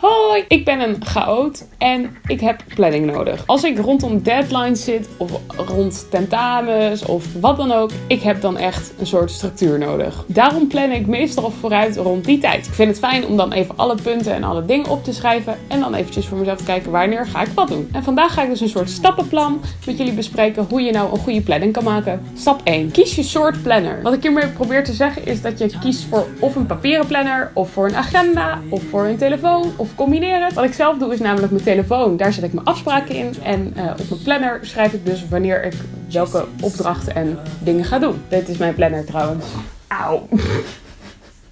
Hoi, ik ben een chaot en ik heb planning nodig. Als ik rondom deadlines zit of rond tentamens of wat dan ook, ik heb dan echt een soort structuur nodig. Daarom plan ik meestal vooruit rond die tijd. Ik vind het fijn om dan even alle punten en alle dingen op te schrijven en dan eventjes voor mezelf te kijken wanneer ga ik wat doen. En vandaag ga ik dus een soort stappenplan met jullie bespreken hoe je nou een goede planning kan maken. Stap 1. Kies je soort planner. Wat ik hiermee probeer te zeggen is dat je kiest voor of een papieren planner of voor een agenda of voor een telefoon of combineren. Wat ik zelf doe is namelijk mijn telefoon. Daar zet ik mijn afspraken in. En uh, op mijn planner schrijf ik dus wanneer ik welke opdrachten en dingen ga doen. Dit is mijn planner trouwens. Auw.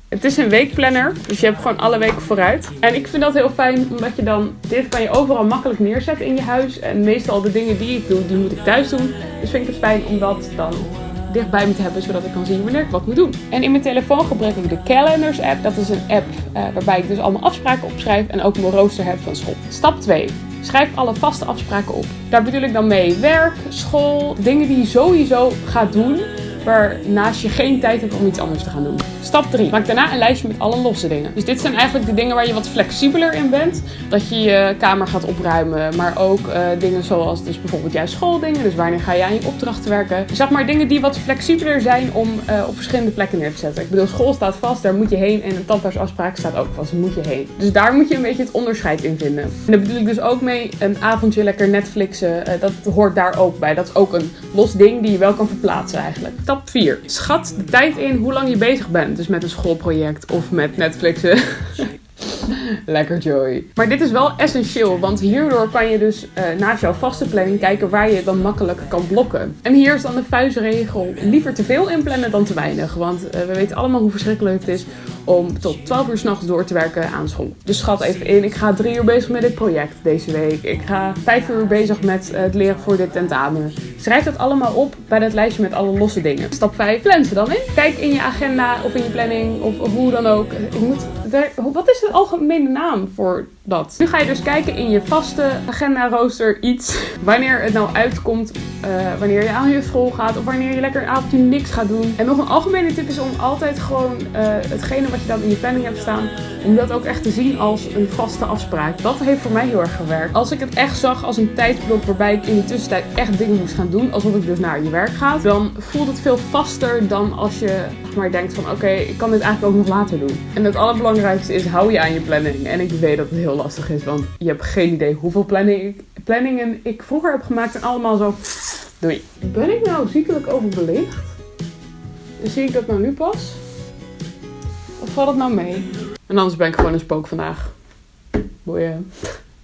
Het is een weekplanner, dus je hebt gewoon alle weken vooruit. En ik vind dat heel fijn, omdat je dan, dit kan je overal makkelijk neerzetten in je huis. En meestal de dingen die ik doe, die moet ik thuis doen. Dus vind ik het fijn om dat dan dichtbij me te hebben, zodat ik kan zien wanneer ik wat moet doen. En in mijn telefoon gebruik ik de Calendars app. Dat is een app uh, waarbij ik dus allemaal afspraken opschrijf en ook mijn rooster heb van school. Stap 2. Schrijf alle vaste afspraken op. Daar bedoel ik dan mee werk, school, dingen die je sowieso gaat doen waarnaast je geen tijd hebt om iets anders te gaan doen. Stap 3. Maak daarna een lijstje met alle losse dingen. Dus dit zijn eigenlijk de dingen waar je wat flexibeler in bent. Dat je je kamer gaat opruimen, maar ook uh, dingen zoals dus bijvoorbeeld juist schooldingen. Dus wanneer ga je aan je opdrachten werken. Zeg maar dingen die wat flexibeler zijn om uh, op verschillende plekken neer te zetten. Ik bedoel, school staat vast, daar moet je heen. En een tandartsafspraak staat ook vast, daar moet je heen. Dus daar moet je een beetje het onderscheid in vinden. En daar bedoel ik dus ook mee een avondje lekker Netflixen. Uh, dat hoort daar ook bij. Dat is ook een los ding die je wel kan verplaatsen eigenlijk. Stap 4. Schat de tijd in hoe lang je bezig bent. Dus met een schoolproject of met Netflixen. Lekker Joy. Maar dit is wel essentieel, want hierdoor kan je dus uh, naast jouw vaste planning kijken waar je dan makkelijk kan blokken. En hier is dan de vuistregel: liever te veel inplannen dan te weinig. Want uh, we weten allemaal hoe verschrikkelijk het is om tot 12 uur s'nachts door te werken aan school. Dus schat even in, ik ga drie uur bezig met dit project deze week. Ik ga vijf uur bezig met het leren voor dit tentamen. Schrijf dat allemaal op bij dat lijstje met alle losse dingen. Stap 5, plan ze dan in. Kijk in je agenda of in je planning of, hoe dan ook. Ik moet, wat is de algemene naam voor dat? Nu ga je dus kijken in je vaste agenda rooster iets. Wanneer het nou uitkomt, uh, wanneer je aan je school gaat of wanneer je lekker een avondje niks gaat doen. En nog een algemene tip is om altijd gewoon uh, hetgene wat je dan in je planning hebt staan, om dat ook echt te zien als een vaste afspraak. Dat heeft voor mij heel erg gewerkt. Als ik het echt zag als een tijdsblok waarbij ik in de tussentijd echt dingen moest gaan doen, alsof ik dus naar je werk ga, dan voelt het veel vaster dan als je maar denkt van oké, ik kan dit eigenlijk ook nog later doen. En het allerbelangrijkste is, hou je aan je planning. En ik weet dat het heel lastig is, want je hebt geen idee hoeveel planningen ik vroeger heb gemaakt en allemaal zo, doei. Ben ik nou ziekelijk overbelicht? Zie ik dat nou nu pas? Of valt het nou mee? En anders ben ik gewoon een spook vandaag. Boeien.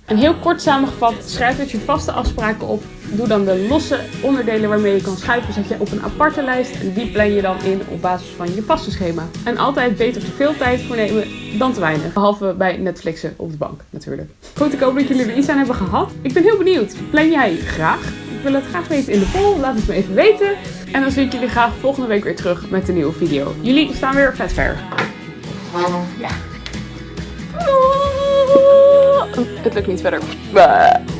En heel kort samengevat, schrijf dus je vaste afspraken op. Doe dan de losse onderdelen waarmee je kan schuiven, zet je op een aparte lijst. En die plan je dan in op basis van je vaste schema. En altijd beter te veel tijd voor nemen dan te weinig. Behalve bij Netflixen op de bank natuurlijk. Goed, ik hoop dat jullie er iets aan hebben gehad. Ik ben heel benieuwd. Plan jij graag? Ik wil het graag weten in de poll. Laat het me even weten. En dan zie ik jullie graag volgende week weer terug met een nieuwe video. Jullie staan weer vet ver. Ja. it looked means better. Blah.